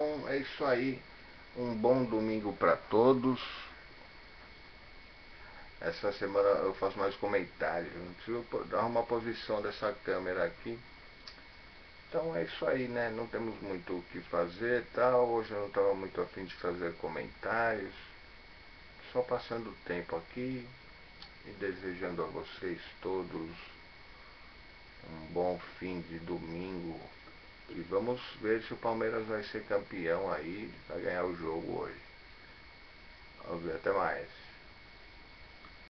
É isso aí. Um bom domingo para todos. Essa semana eu faço mais comentários. Não preciso dar uma posição dessa câmera aqui. Então é isso aí, né? Não temos muito o que fazer tal. Hoje eu não estava muito afim de fazer comentários. Só passando o tempo aqui e desejando a vocês todos um bom fim de domingo vamos ver se o Palmeiras vai ser campeão aí, vai ganhar o jogo hoje. Vamos ver, até mais.